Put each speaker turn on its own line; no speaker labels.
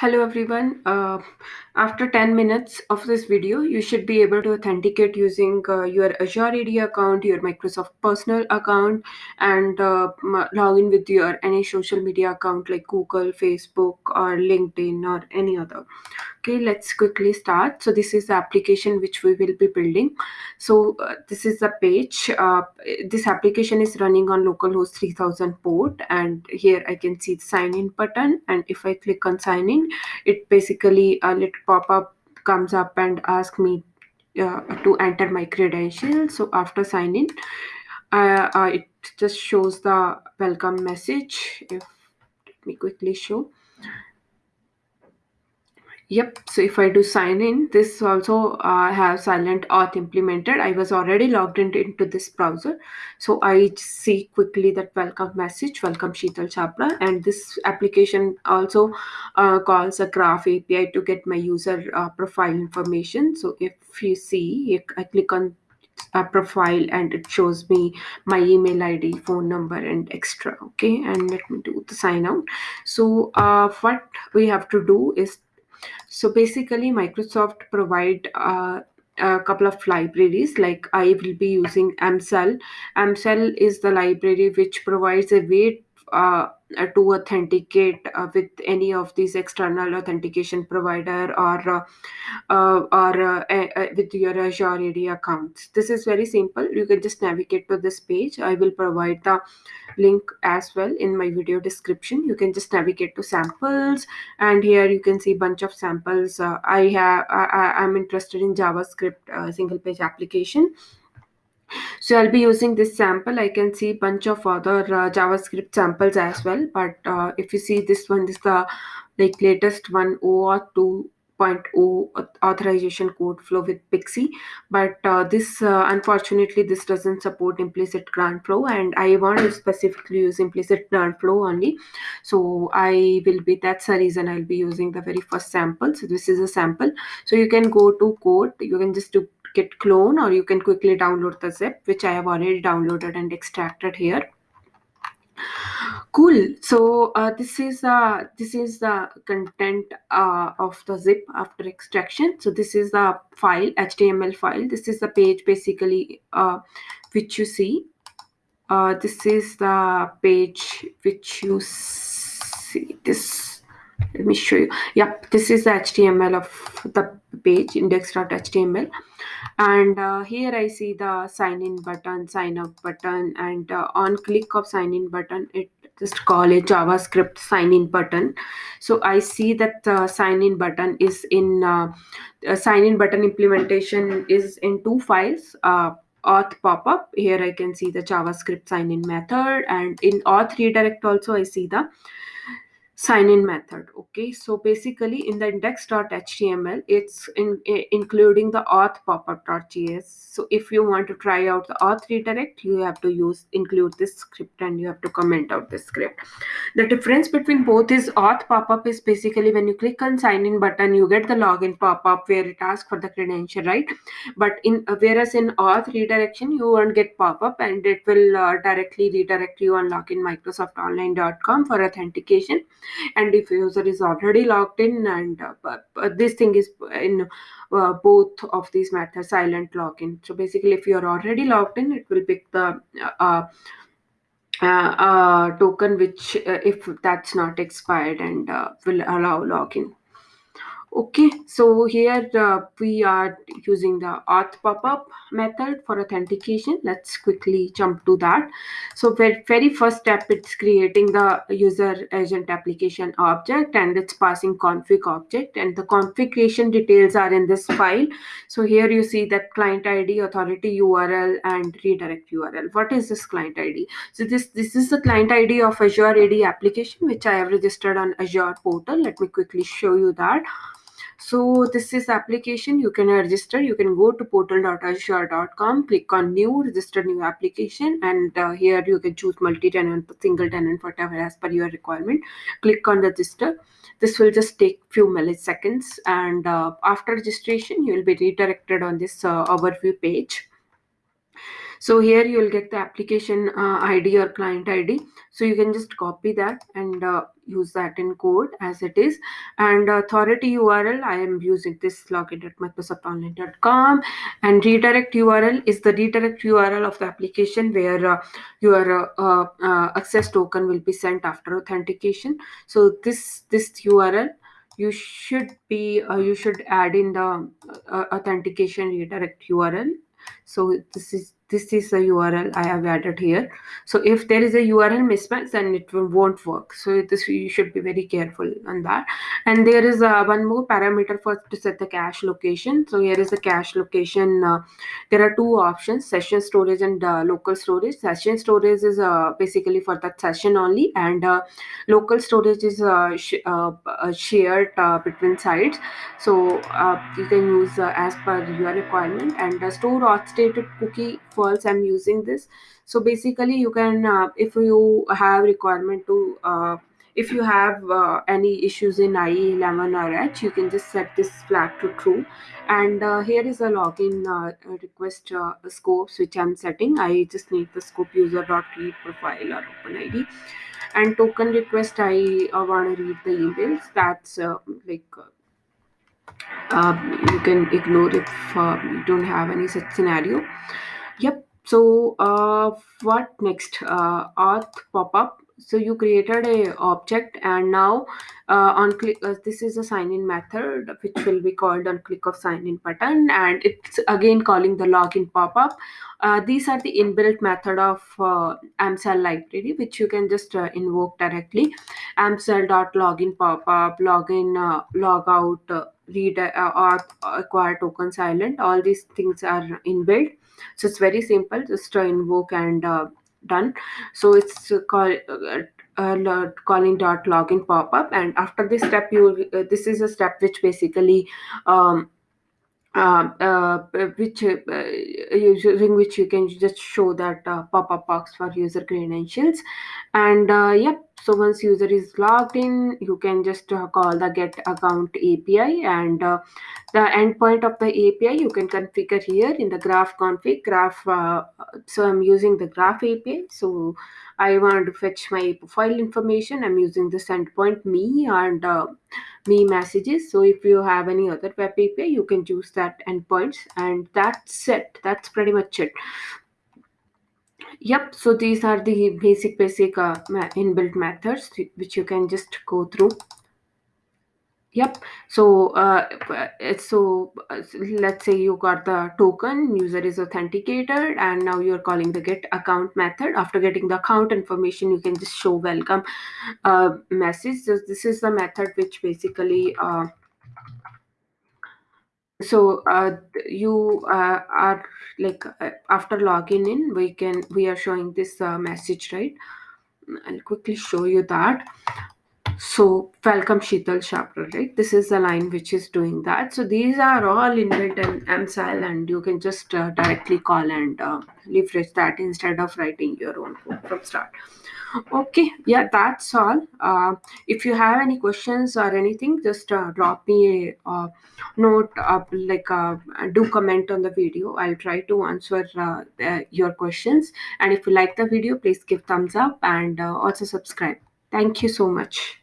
Hello everyone. Uh, after 10 minutes of this video, you should be able to authenticate using uh, your Azure AD account, your Microsoft personal account, and uh, log in with your any social media account like Google, Facebook, or LinkedIn, or any other. Okay, let's quickly start. So this is the application which we will be building. So uh, this is the page. Uh, this application is running on localhost 3000 port, and here I can see the sign in button. And if I click on sign in, it basically a little pop up comes up and ask me uh, to enter my credentials. So after sign in, uh, uh, it just shows the welcome message. If let me quickly show Yep. So if I do sign in, this also uh, have silent auth implemented. I was already logged in, into this browser. So I see quickly that welcome message, welcome Sheetal Chapra. And this application also uh, calls a graph API to get my user uh, profile information. So if you see, I click on a profile and it shows me my email id phone number and extra okay and let me do the sign out so uh, what we have to do is so basically, Microsoft provide uh, a couple of libraries. Like I will be using MSAL. MSAL is the library which provides a way uh, to authenticate uh, with any of these external authentication provider or uh, uh, or uh, uh, with your Azure AD accounts. This is very simple. You can just navigate to this page. I will provide the link as well in my video description. You can just navigate to samples and here you can see bunch of samples. Uh, I have I, I'm interested in JavaScript uh, single page application. So I'll be using this sample. I can see bunch of other uh, JavaScript samples as well. But uh, if you see this one, this is the like latest one OAuth 2.0 authorization code flow with PKCE. But uh, this uh, unfortunately this doesn't support implicit grant flow, and I want to specifically use implicit grant flow only. So I will be that's the reason I'll be using the very first sample. So this is a sample. So you can go to code. You can just do git clone or you can quickly download the zip which I have already downloaded and extracted here. Cool. So uh, this is uh, this is the content uh, of the zip after extraction. So this is the file html file. This is the page basically uh, which you see. Uh, this is the page which you see. This let me show you. Yep this is the html of the page index.html and uh, here i see the sign in button sign up button and uh, on click of sign in button it just call it javascript sign in button. So i see that the sign in button is in uh, sign in button implementation is in two files uh, auth pop-up. Here i can see the javascript sign in method and in auth redirect also i see the sign in method okay? So basically in the index.html it's in, including the auth popup.js so if you want to try out the auth redirect you have to use include this script and you have to comment out this script. The difference between both is auth popup is basically when you click on sign in button you get the login pop-up where it asks for the credential right? But in whereas in auth redirection you won't get pop-up and it will uh, directly redirect you on loginmicrosoftonline.com for authentication and if user is already logged in and uh, this thing is in uh, both of these methods silent login. So basically if you are already logged in it will pick the uh, token which if that's not expired and will allow login Okay, so here uh, we are using the auth pop-up method for authentication. Let's quickly jump to that. So very, very first step, it's creating the user agent application object and it's passing config object and the configuration details are in this file. So here you see that client ID, authority URL and redirect URL. What is this client ID? So this, this is the client ID of Azure AD application, which I have registered on Azure portal. Let me quickly show you that so this is application. You can register. You can go to portal.azure.com click on new register new application and uh, here you can choose multi-tenant single tenant whatever as per your requirement. Click on register. This will just take few milliseconds and uh, after registration you will be redirected on this uh, overview page so here you will get the application uh, id or client id so you can just copy that and uh, use that in code as it is. And authority url i am using this login at microsoftonline.com and redirect url is the redirect url of the application where uh, your uh, uh, access token will be sent after authentication. So this this url you should be uh, you should add in the uh, authentication redirect url so this is this is the url i have added here. So if there is a url mismatch then it won't work. So this you should be very careful on that. And there is uh, one more parameter for to set the cache location. So here is the cache location uh, there are two options session storage and uh, local storage. Session storage is uh, basically for that session only and uh, local storage is uh, sh shared between sites. So you can use as per your requirement. And store auth stated cookie false i'm using this so basically you can uh, if you have requirement to uh, if you have uh, any issues in IE11 or Edge, you can just set this flag to true. And uh, here is a login uh, request uh, scopes which I'm setting. I just need the scope user.read profile or. And token request, I uh, want to read the emails. That's uh, like you can ignore if you don't have any such scenario. Yep. So uh, what next? Uh, auth pop-up. So you created a object and now uh, on click uh, this is a sign in method which will be called on click of sign in button and it's again calling the login pop-up. Uh, these are the inbuilt method of uh, MSAL library which you can just uh, invoke directly. MSAL.login pop-up, login, uh, logout, read or acquire token silent. All these things are inbuilt so it's very simple just uh, invoke and done. So it's uh, call uh, uh, calling dot login pop up and after this step you uh, this is a step which basically um, uh, uh, which uh, using which you can just show that uh, pop-up box for user credentials. And uh, yep so once user is logged in you can just uh, call the get account api and uh, the endpoint of the api you can configure here in the graph config graph uh, so i'm using the graph api so i want to fetch my profile information. I'm using this endpoint me and uh, me messages. So if you have any other web api you can choose that endpoints and that's it. That's pretty much it yep so these are the basic basic uh, inbuilt methods which you can just go through Yep. So, uh, so uh, let's say you got the token, user is authenticated, and now you're calling the get account method. After getting the account information, you can just show welcome uh, message. So this is the method which basically uh, so uh, you uh, are like uh, after logging in we can we are showing this uh, message right i'll quickly show you that so welcome Sheetal Chapra, right? This is the line which is doing that. So these are all inbuilt in MSAL and you can just uh, directly call and uh, leverage that instead of writing your own from start. Okay, yeah, that's all. Uh, if you have any questions or anything, just uh, drop me a uh, note, uh, like uh, do comment on the video. I'll try to answer uh, uh, your questions. And if you like the video, please give thumbs up and uh, also subscribe. Thank you so much.